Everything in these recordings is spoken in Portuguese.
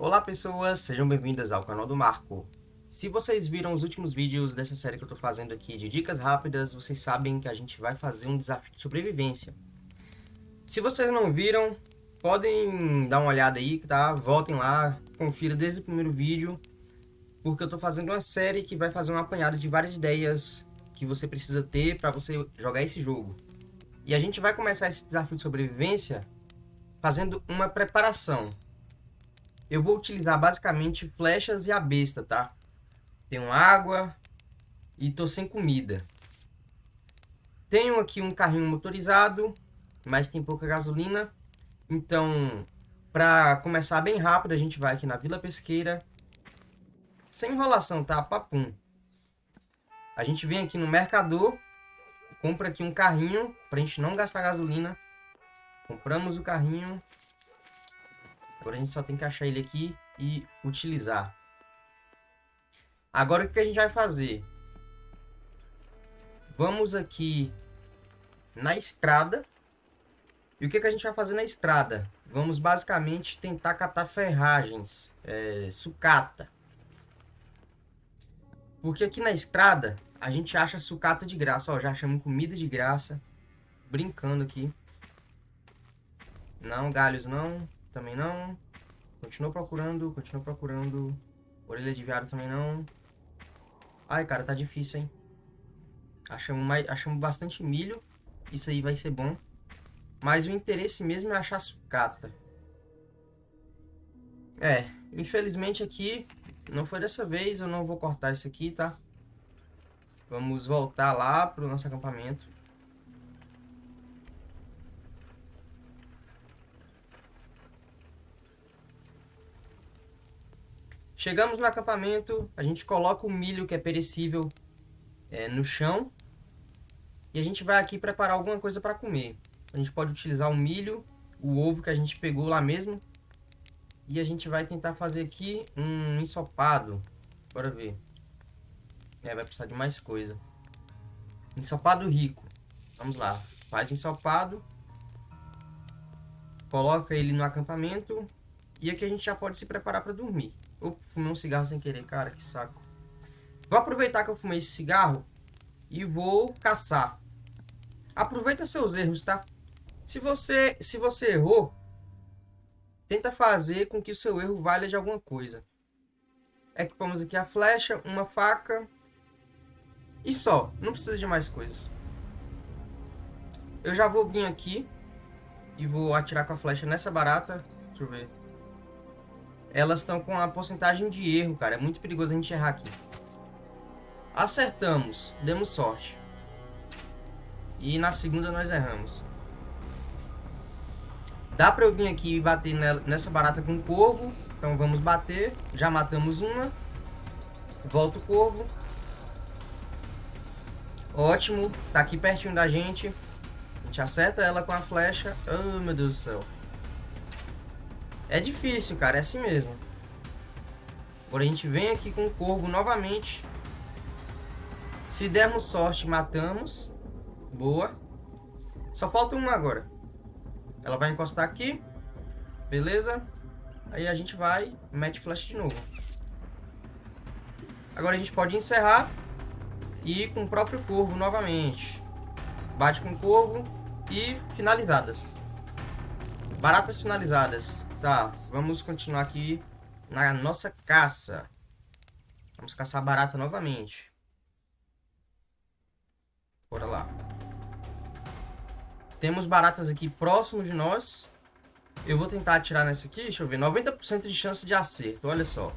Olá pessoas, sejam bem-vindas ao canal do Marco. Se vocês viram os últimos vídeos dessa série que eu tô fazendo aqui de dicas rápidas, vocês sabem que a gente vai fazer um desafio de sobrevivência. Se vocês não viram, podem dar uma olhada aí, tá? Voltem lá, confira desde o primeiro vídeo, porque eu tô fazendo uma série que vai fazer um apanhado de várias ideias que você precisa ter para você jogar esse jogo. E a gente vai começar esse desafio de sobrevivência fazendo uma preparação. Eu vou utilizar basicamente flechas e a besta, tá? Tenho água e tô sem comida. Tenho aqui um carrinho motorizado, mas tem pouca gasolina. Então, para começar bem rápido, a gente vai aqui na Vila Pesqueira. Sem enrolação, tá? Papum. A gente vem aqui no mercador, compra aqui um carrinho, pra gente não gastar gasolina. Compramos o carrinho, Agora a gente só tem que achar ele aqui e utilizar. Agora o que a gente vai fazer? Vamos aqui na estrada. E o que, a gente vai fazer na estrada? Vamos basicamente tentar catar ferragens, é, sucata. Porque aqui na estrada a gente acha sucata de graça. Ó, já achamos comida de graça. Brincando aqui. Não, galhos não. Também não. Continua procurando, continua procurando. Orelha de viado também não. Ai, cara, tá difícil, hein? Achamos, mais, achamos bastante milho. Isso aí vai ser bom. Mas o interesse mesmo é achar sucata. É, infelizmente aqui não foi dessa vez. Eu não vou cortar isso aqui, tá? Vamos voltar lá pro nosso acampamento. Chegamos no acampamento, a gente coloca o milho que é perecível é, no chão. E a gente vai aqui preparar alguma coisa para comer. A gente pode utilizar o milho, o ovo que a gente pegou lá mesmo. E a gente vai tentar fazer aqui um ensopado. Bora ver. É, vai precisar de mais coisa. Ensopado rico. Vamos lá. Faz ensopado. Coloca ele no acampamento. E aqui a gente já pode se preparar para dormir. Eu fumei um cigarro sem querer, cara, que saco. Vou aproveitar que eu fumei esse cigarro e vou caçar. Aproveita seus erros, tá? Se você, se você errou, tenta fazer com que o seu erro valha de alguma coisa. Equipamos aqui a flecha, uma faca e só. Não precisa de mais coisas. Eu já vou vir aqui e vou atirar com a flecha nessa barata. Deixa eu ver elas estão com a porcentagem de erro, cara. É muito perigoso a gente errar aqui. Acertamos. Demos sorte. E na segunda nós erramos. Dá pra eu vir aqui e bater nessa barata com o corvo. Então vamos bater. Já matamos uma. Volta o corvo. Ótimo. Tá aqui pertinho da gente. A gente acerta ela com a flecha. Oh, meu Deus do céu. É difícil, cara, é assim mesmo. Agora a gente vem aqui com o corvo novamente. Se dermos sorte, matamos. Boa. Só falta uma agora. Ela vai encostar aqui. Beleza. Aí a gente vai mete flash de novo. Agora a gente pode encerrar e com o próprio corvo novamente. Bate com o corvo e finalizadas. Baratas finalizadas. Tá, vamos continuar aqui na nossa caça. Vamos caçar barata novamente. Bora lá. Temos baratas aqui próximos de nós. Eu vou tentar atirar nessa aqui, deixa eu ver. 90% de chance de acerto, olha só.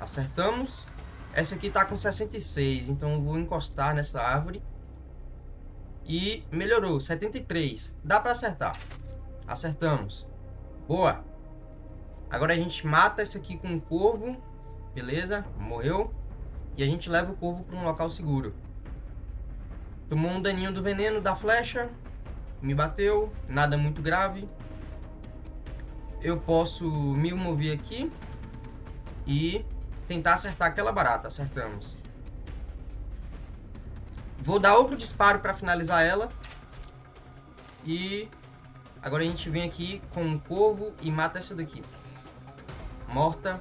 Acertamos. Essa aqui tá com 66, então vou encostar nessa árvore. E melhorou, 73. Dá pra acertar. Acertamos. Boa. Agora a gente mata esse aqui com um corvo. Beleza, morreu. E a gente leva o corvo para um local seguro. Tomou um daninho do veneno da flecha. Me bateu. Nada muito grave. Eu posso me mover aqui. E tentar acertar aquela barata. Acertamos. Vou dar outro disparo para finalizar ela. E Agora a gente vem aqui com um corvo e mata essa daqui. morta.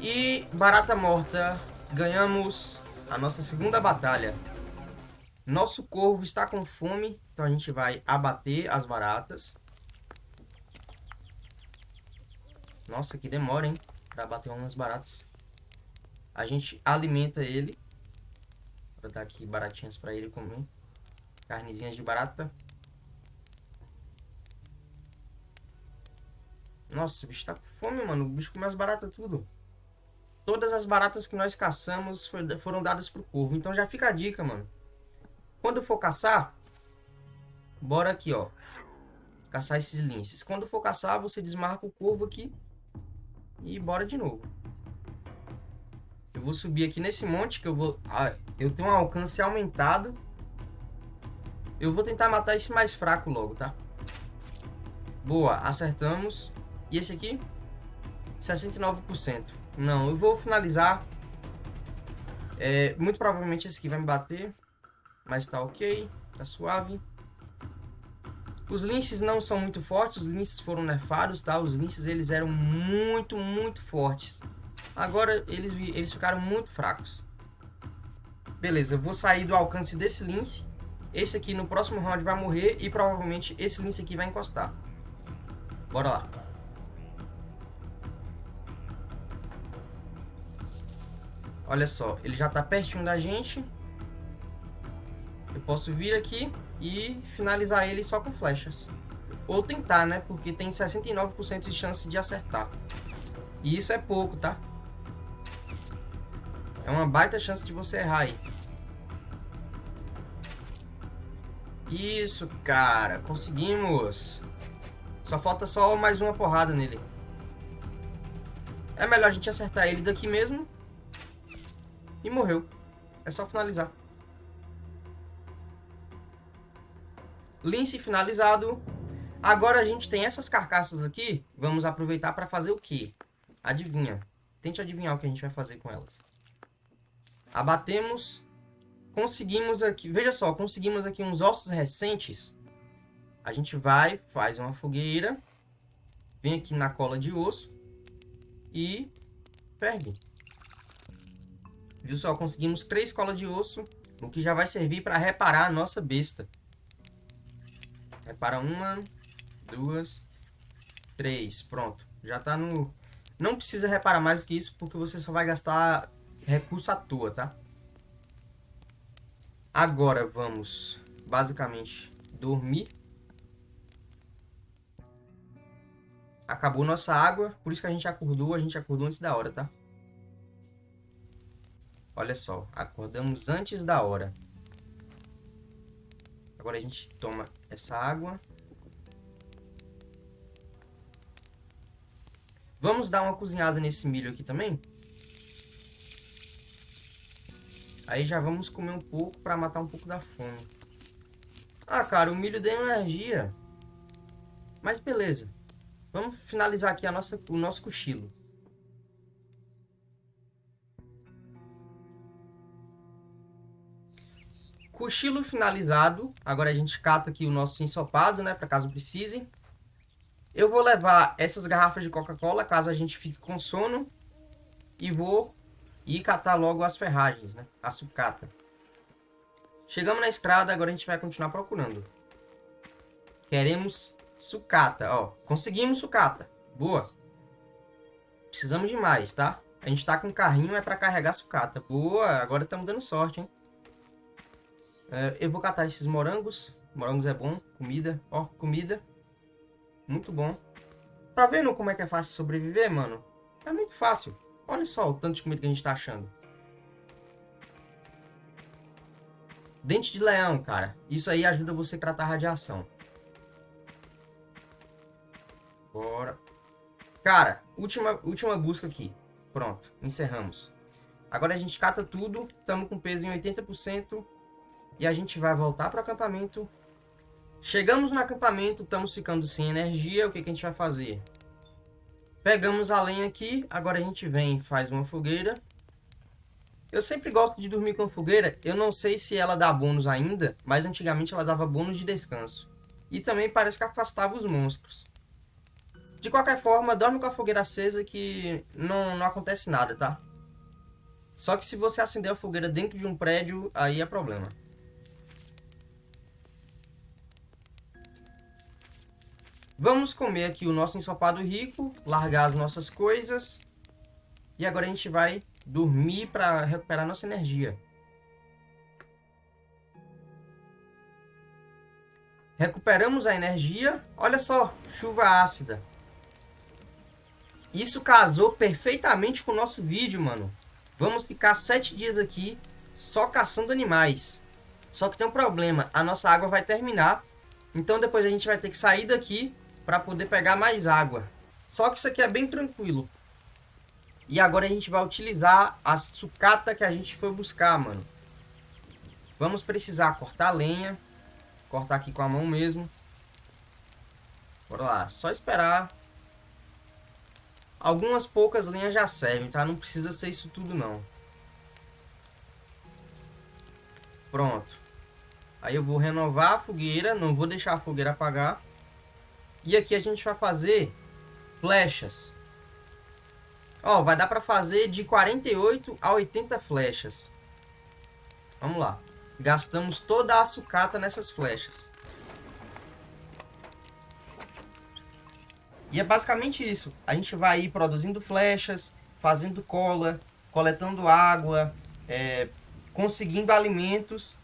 E barata morta, ganhamos a nossa segunda batalha. Nosso corvo está com fome, então a gente vai abater as baratas. Nossa, que demora, hein? Pra bater umas baratas. A gente alimenta ele. Vou dar aqui baratinhas pra ele comer. Carnezinhas de barata. Nossa, o bicho tá com fome, mano. O bicho come as baratas tudo. Todas as baratas que nós caçamos foram dadas pro corvo. Então já fica a dica, mano. Quando for caçar, bora aqui, ó. Caçar esses linces. Quando for caçar, você desmarca o corvo aqui. E bora de novo. Eu vou subir aqui nesse monte que eu vou... Ah, eu tenho um alcance aumentado. Eu vou tentar matar esse mais fraco logo, tá? Boa, acertamos. E esse aqui? 69%. Não, eu vou finalizar. É, muito provavelmente esse aqui vai me bater. Mas tá ok. Tá suave. Os linces não são muito fortes. Os linces foram nerfados, tá? Os linces, eles eram muito, muito fortes. Agora, eles, eles ficaram muito fracos. Beleza, eu vou sair do alcance desse lince. Esse aqui no próximo round vai morrer. E provavelmente esse lince aqui vai encostar. Bora lá. Olha só, ele já tá pertinho da gente. Eu posso vir aqui e finalizar ele só com flechas. Ou tentar, né? Porque tem 69% de chance de acertar. E isso é pouco, tá? É uma baita chance de você errar aí. Isso, cara. Conseguimos. Só falta só mais uma porrada nele. É melhor a gente acertar ele daqui mesmo e morreu. É só finalizar. Lince finalizado. Agora a gente tem essas carcaças aqui. Vamos aproveitar para fazer o quê? Adivinha. Tente adivinhar o que a gente vai fazer com elas. Abatemos. Conseguimos aqui... Veja só, conseguimos aqui uns ossos recentes. A gente vai, faz uma fogueira. Vem aqui na cola de osso. E ferve. Viu só? Conseguimos três colas de osso, o que já vai servir para reparar a nossa besta. Repara uma, duas, três. Pronto. Já tá no... Não precisa reparar mais do que isso, porque você só vai gastar recurso à toa, tá? Agora vamos, basicamente, dormir. Acabou nossa água, por isso que a gente acordou. A gente acordou antes da hora, tá? Olha só, acordamos antes da hora. Agora a gente toma essa água. Vamos dar uma cozinhada nesse milho aqui também. Aí já vamos comer um pouco para matar um pouco da fome. Ah, cara, o milho deu energia. Mas beleza. Vamos finalizar aqui a nossa, o nosso cochilo. Cochilo finalizado. Agora a gente cata aqui o nosso ensopado, né? Para caso precise. Eu vou levar essas garrafas de Coca-Cola, caso a gente fique com sono. E vou ir catar logo as ferragens, né? A sucata. Chegamos na estrada, agora a gente vai continuar procurando. Queremos sucata, ó. Conseguimos sucata. Boa. Precisamos de mais, tá? A gente tá com um carrinho, é para carregar sucata. Boa, agora estamos dando sorte, hein? É, eu vou catar esses morangos. Morangos é bom. Comida. Ó, comida. Muito bom. Tá vendo como é que é fácil sobreviver, mano? É muito fácil. Olha só o tanto de comida que a gente tá achando. Dente de leão, cara. Isso aí ajuda você a tratar radiação. Bora. Cara, última, última busca aqui. Pronto, encerramos. Agora a gente cata tudo. Estamos com peso em 80%. E a gente vai voltar para o acampamento. Chegamos no acampamento, estamos ficando sem energia. O que, que a gente vai fazer? Pegamos a lenha aqui. Agora a gente vem e faz uma fogueira. Eu sempre gosto de dormir com fogueira. Eu não sei se ela dá bônus ainda, mas antigamente ela dava bônus de descanso. E também parece que afastava os monstros. De qualquer forma, dorme com a fogueira acesa que não, não acontece nada, tá? Só que se você acender a fogueira dentro de um prédio, aí é problema. Vamos comer aqui o nosso ensopado rico, largar as nossas coisas. E agora a gente vai dormir para recuperar nossa energia. Recuperamos a energia. Olha só, chuva ácida. Isso casou perfeitamente com o nosso vídeo, mano. Vamos ficar sete dias aqui só caçando animais. Só que tem um problema, a nossa água vai terminar. Então depois a gente vai ter que sair daqui para poder pegar mais água. Só que isso aqui é bem tranquilo. E agora a gente vai utilizar a sucata que a gente foi buscar, mano. Vamos precisar cortar lenha. Cortar aqui com a mão mesmo. Bora lá, só esperar Algumas poucas linhas já servem, tá? Não precisa ser isso tudo, não. Pronto. Aí eu vou renovar a fogueira, não vou deixar a fogueira apagar. E aqui a gente vai fazer flechas. Ó, vai dar pra fazer de 48 a 80 flechas. Vamos lá. Gastamos toda a sucata nessas flechas. E é basicamente isso. A gente vai ir produzindo flechas, fazendo cola, coletando água, é, conseguindo alimentos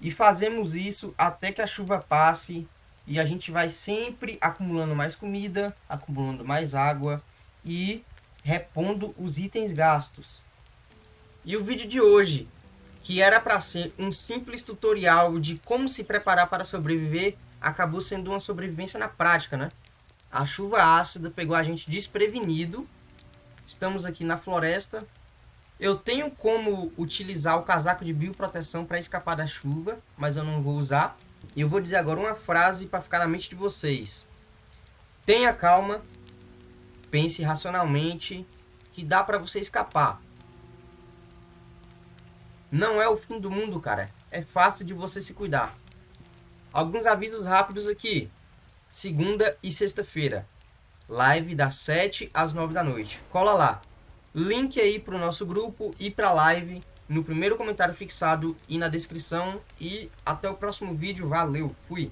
e fazemos isso até que a chuva passe e a gente vai sempre acumulando mais comida, acumulando mais água e repondo os itens gastos. E o vídeo de hoje, que era para ser um simples tutorial de como se preparar para sobreviver, acabou sendo uma sobrevivência na prática, né? A chuva ácida pegou a gente desprevenido. Estamos aqui na floresta. Eu tenho como utilizar o casaco de bioproteção para escapar da chuva, mas eu não vou usar. E eu vou dizer agora uma frase para ficar na mente de vocês. Tenha calma, pense racionalmente, que dá para você escapar. Não é o fim do mundo, cara. É fácil de você se cuidar. Alguns avisos rápidos aqui segunda e sexta-feira. Live das 7 às 9 da noite. Cola lá. Link aí para o nosso grupo e para a live no primeiro comentário fixado e na descrição. E até o próximo vídeo. Valeu, fui!